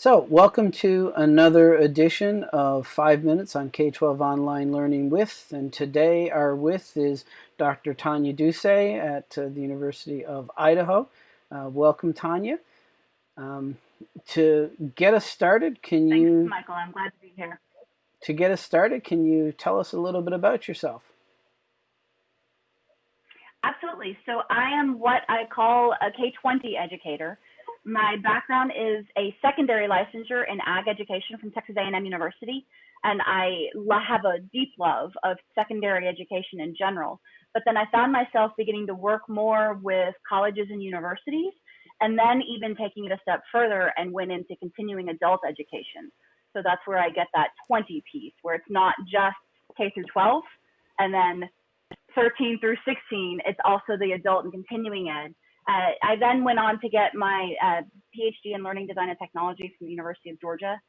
So, welcome to another edition of Five Minutes on K 12 Online Learning with. And today, our with is Dr. Tonia Dousay at uh, the University of Idaho. Uh, welcome, Tonia. Um, to get us started, can Thanks, you. Michael. I'm glad to be here. To get us started, can you tell us a little bit about yourself? Absolutely. So, I am what I call a K 20 educator. My background is a secondary licensure in ag education from Texas A&M University, and I have a deep love of secondary education in general. But then I found myself beginning to work more with colleges and universities, and then even taking it a step further and went into continuing adult education. So that's where I get that 20 piece, where it's not just K through 12, and then 13 through 16, it's also the adult and continuing ed. Uh, I then went on to get my uh, PhD in learning design and technology from the University of Georgia.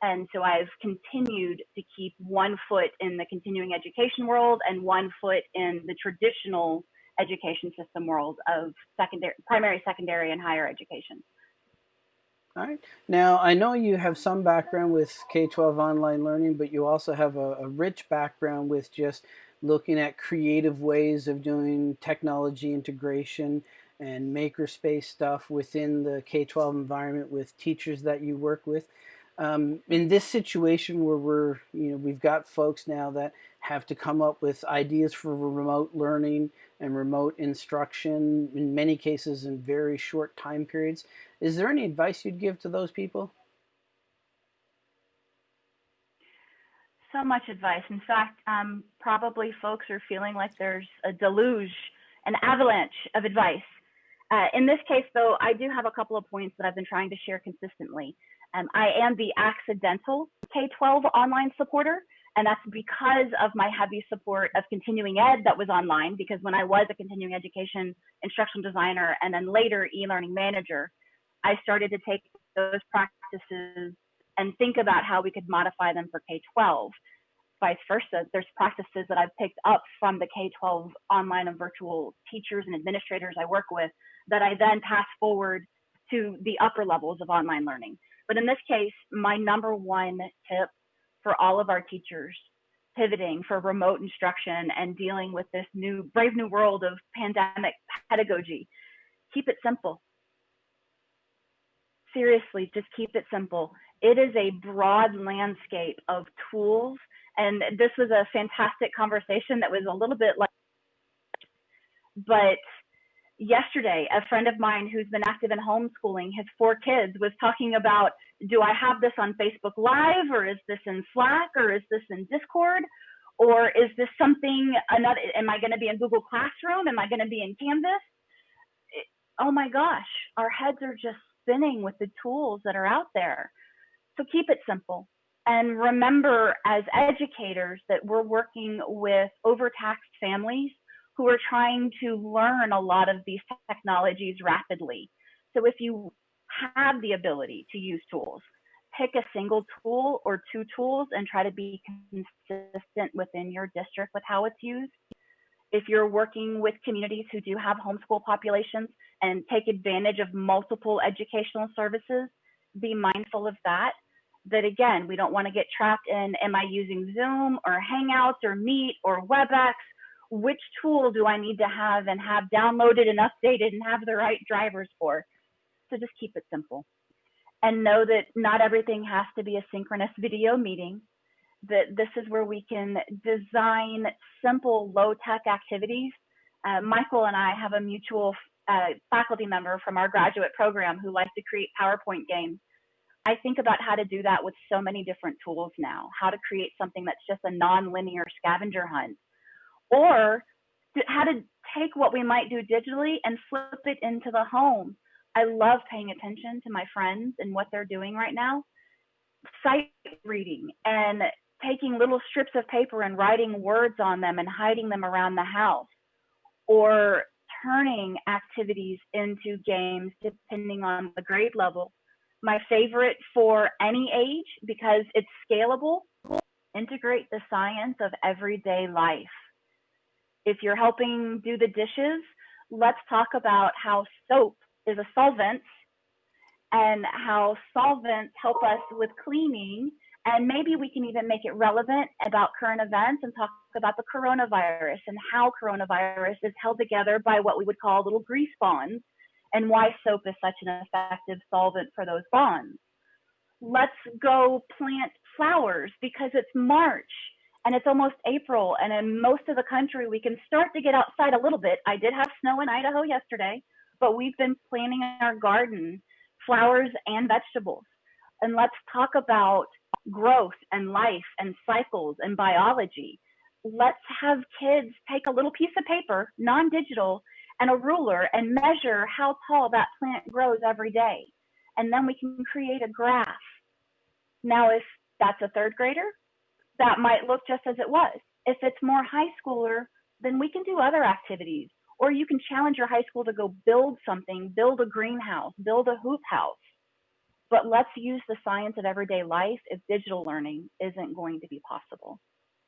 And so I've continued to keep one foot in the continuing education world and one foot in the traditional education system world of secondary, primary, secondary, and higher education. All right. Now, I know you have some background with K 12 online learning, but you also have a, a rich background with just looking at creative ways of doing technology integration and makerspace stuff within the K-12 environment with teachers that you work with. Um, in this situation where we're, you know, we've got folks now that have to come up with ideas for remote learning and remote instruction, in many cases in very short time periods. Is there any advice you'd give to those people? So much advice. In fact, um, probably folks are feeling like there's a deluge, an avalanche of advice uh, in this case, though, I do have a couple of points that I've been trying to share consistently. Um, I am the accidental K-12 online supporter, and that's because of my heavy support of continuing ed that was online, because when I was a continuing education instructional designer and then later e-learning manager, I started to take those practices and think about how we could modify them for K-12 vice versa. There's practices that I've picked up from the K-12 online and virtual teachers and administrators I work with that I then pass forward to the upper levels of online learning. But in this case, my number one tip for all of our teachers pivoting for remote instruction and dealing with this new brave new world of pandemic pedagogy, keep it simple. Seriously, just keep it simple. It is a broad landscape of tools. And this was a fantastic conversation that was a little bit like, but yesterday, a friend of mine who's been active in homeschooling his four kids was talking about do I have this on Facebook Live or is this in Slack or is this in Discord? Or is this something another? Am I going to be in Google Classroom? Am I going to be in Canvas? It, oh my gosh, our heads are just spinning with the tools that are out there. So keep it simple. And remember, as educators, that we're working with overtaxed families who are trying to learn a lot of these technologies rapidly. So if you have the ability to use tools, pick a single tool or two tools and try to be consistent within your district with how it's used. If you're working with communities who do have homeschool populations and take advantage of multiple educational services, be mindful of that. That again, we don't want to get trapped in am I using Zoom or Hangouts or Meet or WebEx which tool do I need to have and have downloaded and updated and have the right drivers for. So just keep it simple. And know that not everything has to be a synchronous video meeting, that this is where we can design simple low tech activities. Uh, Michael and I have a mutual uh, faculty member from our graduate program who likes to create PowerPoint games. I think about how to do that with so many different tools now, how to create something that's just a non-linear scavenger hunt or how to take what we might do digitally and flip it into the home. I love paying attention to my friends and what they're doing right now. Sight reading and taking little strips of paper and writing words on them and hiding them around the house, or turning activities into games depending on the grade level. My favorite for any age because it's scalable, integrate the science of everyday life if you're helping do the dishes, let's talk about how soap is a solvent and how solvents help us with cleaning. And maybe we can even make it relevant about current events and talk about the coronavirus and how coronavirus is held together by what we would call little grease bonds and why soap is such an effective solvent for those bonds. Let's go plant flowers because it's March and it's almost April. And in most of the country, we can start to get outside a little bit. I did have snow in Idaho yesterday, but we've been planting our garden, flowers and vegetables. And let's talk about growth and life and cycles and biology. Let's have kids take a little piece of paper, non digital, and a ruler and measure how tall that plant grows every day. And then we can create a graph. Now, if that's a third grader, that might look just as it was. If it's more high schooler, then we can do other activities. Or you can challenge your high school to go build something, build a greenhouse, build a hoop house. But let's use the science of everyday life if digital learning isn't going to be possible.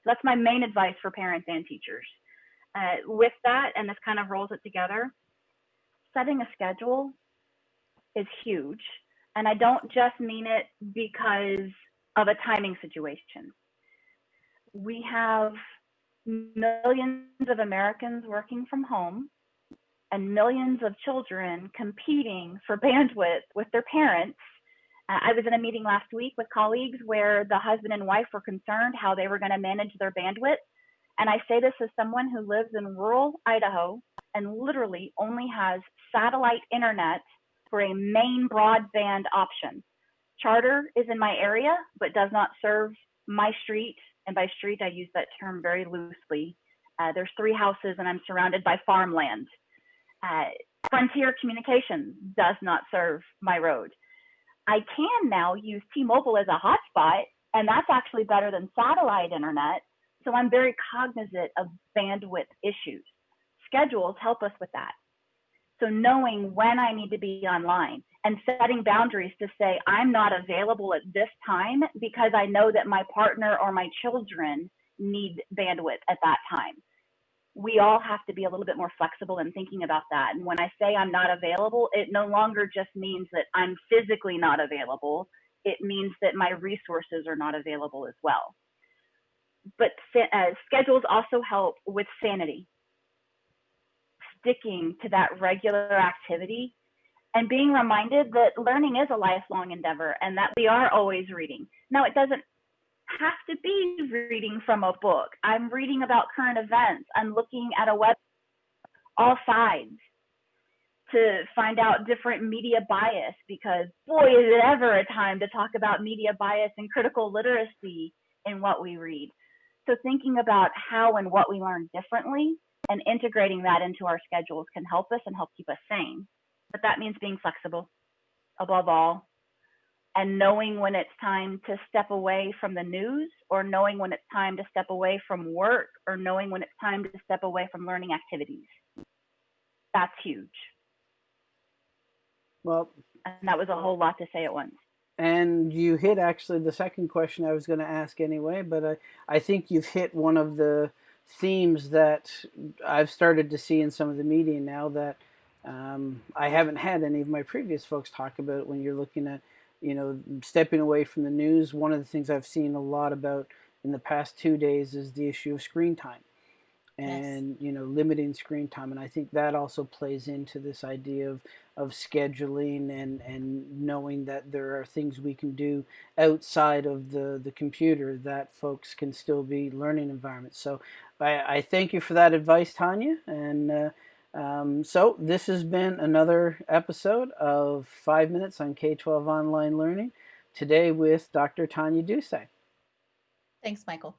That's my main advice for parents and teachers. Uh, with that, and this kind of rolls it together, setting a schedule is huge. And I don't just mean it because of a timing situation. We have millions of Americans working from home and millions of children competing for bandwidth with their parents. Uh, I was in a meeting last week with colleagues where the husband and wife were concerned how they were going to manage their bandwidth. And I say this as someone who lives in rural Idaho and literally only has satellite internet for a main broadband option. Charter is in my area, but does not serve my street. And by street, I use that term very loosely. Uh, there's three houses, and I'm surrounded by farmland. Uh, Frontier Communications does not serve my road. I can now use T-Mobile as a hotspot, and that's actually better than satellite internet. So I'm very cognizant of bandwidth issues. Schedules help us with that. So knowing when I need to be online and setting boundaries to say, I'm not available at this time because I know that my partner or my children need bandwidth at that time. We all have to be a little bit more flexible in thinking about that. And when I say I'm not available, it no longer just means that I'm physically not available. It means that my resources are not available as well. But uh, schedules also help with sanity sticking to that regular activity and being reminded that learning is a lifelong endeavor and that we are always reading. Now, it doesn't have to be reading from a book. I'm reading about current events. I'm looking at a web, all sides to find out different media bias because boy, is it ever a time to talk about media bias and critical literacy in what we read. So thinking about how and what we learn differently and integrating that into our schedules can help us and help keep us sane. But that means being flexible above all and knowing when it's time to step away from the news or knowing when it's time to step away from work or knowing when it's time to step away from learning activities. That's huge. Well, and that was a whole lot to say at once. And you hit actually the second question I was going to ask anyway, but I, I think you've hit one of the themes that I've started to see in some of the media now that um, I haven't had any of my previous folks talk about when you're looking at, you know, stepping away from the news. One of the things I've seen a lot about in the past two days is the issue of screen time and yes. you know limiting screen time and i think that also plays into this idea of of scheduling and and knowing that there are things we can do outside of the the computer that folks can still be learning environments so i, I thank you for that advice tonia and uh, um, so this has been another episode of five minutes on k-12 online learning today with dr tanya Dousay. thanks michael